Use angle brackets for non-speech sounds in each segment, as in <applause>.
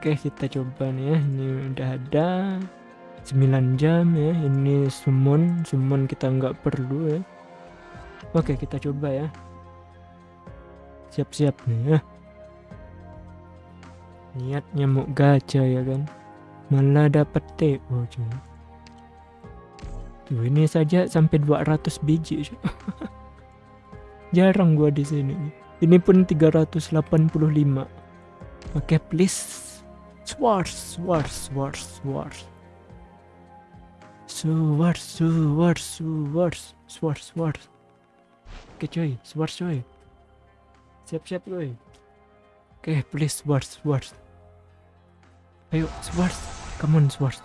Oke kita coba nih ya. Ini udah ada 9 jam ya. Ini summon Summon kita nggak perlu ya. Oke kita coba ya. Siap-siap nih ya. Niatnya mau gacha ya kan. Malah dapat TO cuy. Tuh ini saja sampai 200 biji <laughs> Jarang gua di sini. Ini pun 385. Oke, please. Swords, swords, swords, swords. Swords, swords, swords, swords, swords. Okay, coy, swords coy. Siap-siap coy. Oke, okay, please swords, swords. Ayo, swords. Come on, swords.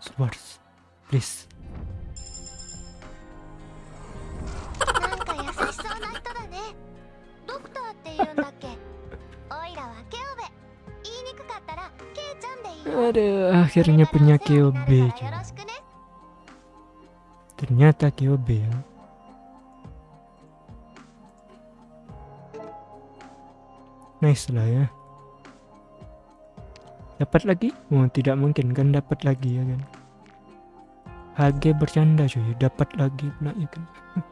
Swords. Please. Aduh, akhirnya punya KOB Ternyata KOB ya. Nice lah ya. Dapat lagi? Oh, tidak mungkin kan dapat lagi ya kan. HG bercanda cuy, dapat lagi pula ya kan. <laughs>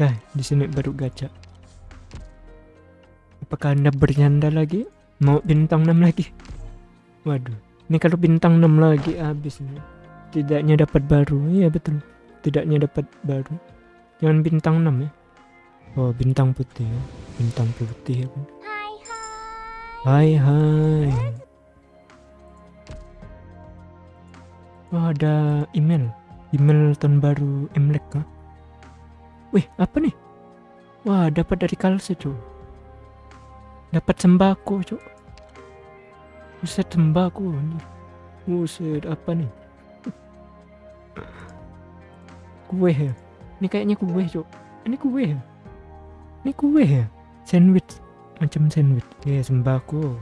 nah, di sini baru gacha. Apakah Anda bercanda lagi? Mau bintang 6 lagi. Waduh. Ini kalau bintang 6 lagi habis nih. Tidaknya dapat baru. Iya betul. Tidaknya dapat baru. Jangan bintang 6 ya. Oh, bintang putih ya. Bintang putih ya kan. Hai hai. Oh, ada email. Email tahun baru Imlek kah? Wih, apa nih? Wah, dapat dari Kalse, cuy. Dapat sembako, cuy. Buset nih. Buset apa nih? kue ya? Ini kayaknya kue cok. Ini kue ya? Ini kue ya? Sandwich. Macam sandwich. Ya sembako.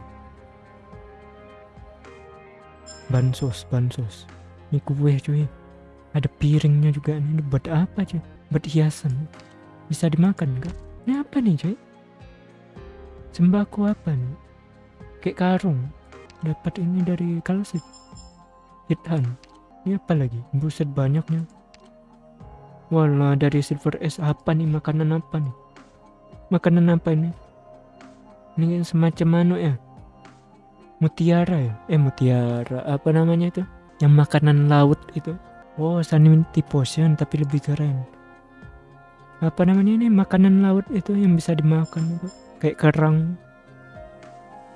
Bansos, bansos. Ini kue cuy. Ada piringnya juga. Ini buat apa cuy? Buat hiasan. Bisa dimakan kah? Ini apa nih cuy? Sembako apa nih? Kayak karung. Dapat ini dari kalsit. Hitan ini apa lagi? Buset banyaknya. Wala dari silver S apa nih? Makanan apa nih? Makanan apa ini? Ini semacam mana ya? Mutiara ya? Eh mutiara. Apa namanya itu? Yang makanan laut itu. Oh sanity potion tapi lebih keren. Apa namanya ini? Makanan laut itu yang bisa dimakan itu kayak kerang.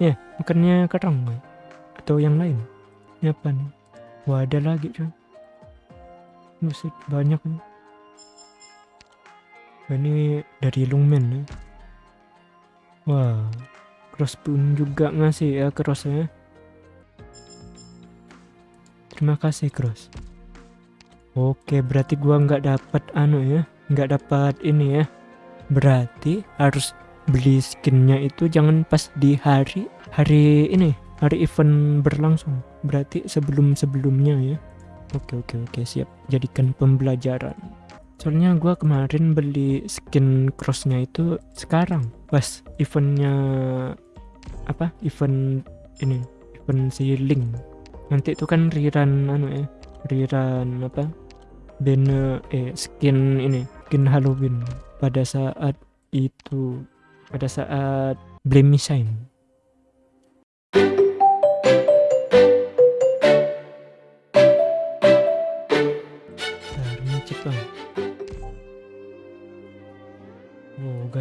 Ya makannya kerang atau yang lain. Ini apa nih? Wah ada lagi cuy musik banyak nih. Ini dari Lungmen ya. wah cross pun juga ngasih ya cross ya. Terima kasih cross. Oke berarti gua nggak dapat anu ya nggak dapat ini ya. Berarti harus beli skinnya itu jangan pas di hari hari ini hari event berlangsung. Berarti sebelum-sebelumnya ya. Oke oke oke siap. Jadikan pembelajaran. Soalnya gua kemarin beli skin crossnya itu sekarang pas eventnya apa event ini event si nanti itu kan riran anu ya riran apa bene eh skin ini skin Halloween pada saat itu pada saat Blame Shine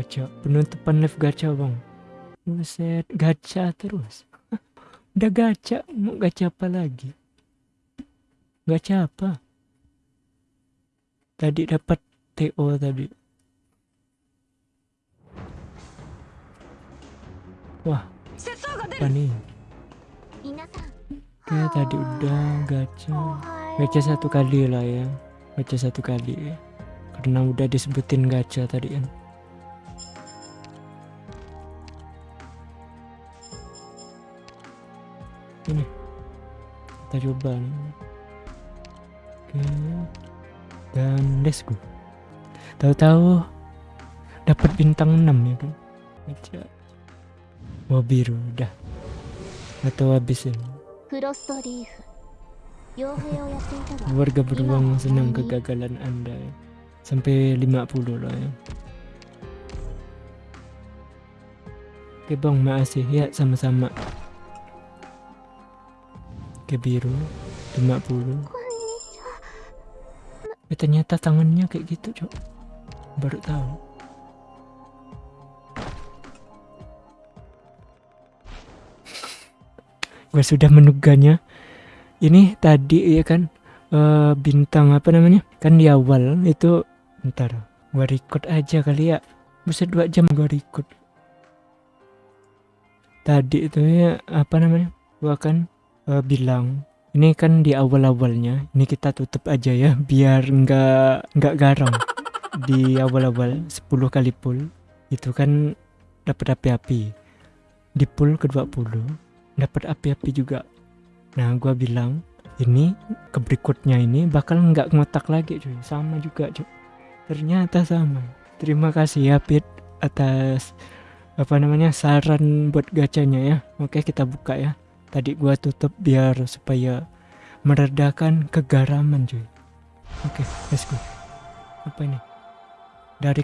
gacha. Penutupan live gacha bang. Buset gacha terus. <laughs> Udah gacha mau gacha apa lagi? Gacha apa? Tadi dapat TO tadi wah apa nih? Oke tadi udah gacha. Gacha satu kali lah ya. Gacha satu kali karena udah disebutin gacha tadi kan. Ini. Kita coba nih. Oke. Dan let's go. Tahu-tahu dapat bintang 6 ya kan? Aja mobil udah atau habis ini. Warga beruang senang kegagalan anda. Ya. sampai 50 loh ya. Oke bang makasih. Ya sama-sama. Ke biru. 50 eh ternyata tangannya kayak gitu cok. Baru tahu. Gue sudah menuganya. Ini tadi ya kan eh, bintang apa namanya? Kan di awal itu ntar gua record aja kali ya. Bisa dua jam gua record. Tadi itu ya apa namanya? Gua kan eh, bilang ini kan di awal-awalnya. Ini kita tutup aja ya biar nggak nggak garam. Di awal-awal 10 kali pull itu kan dapat api-api. Di pull ke 20 dapat api-api juga. Nah, gua bilang ini ke berikutnya ini bakal nggak ngotak lagi cuy. Sama juga cuy. Ternyata sama. Terima kasih ya Pit atas apa namanya saran buat gacanya ya. Oke kita buka ya. Tadi gua tutup biar supaya meredakan kegaraman cuy. Oke let's go. Apa ini? Dari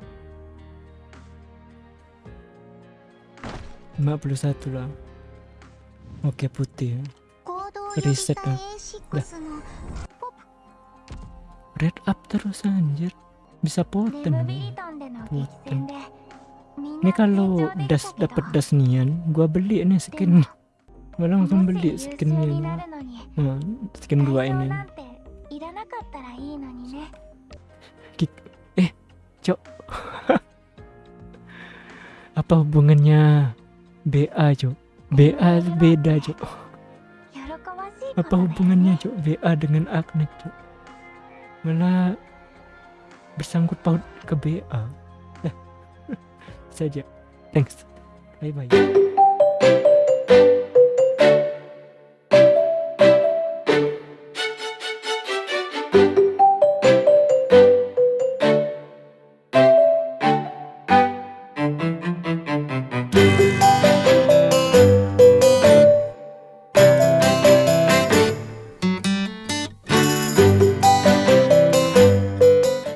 51 lah oke putih. Reset lah Udah. red up terus anjir. Bisa potem potem ini kalau das dapat das nian gua beli nih skin. Gua langsung beli skinnya nah, skin gua ini. Eh cok. <laughs> Apa hubungannya? BA Cok BA beda Cok apa hubungannya Cok BA dengan Agni Cok mana bersangkut paut ke BA saja <laughs> thanks. Bye bye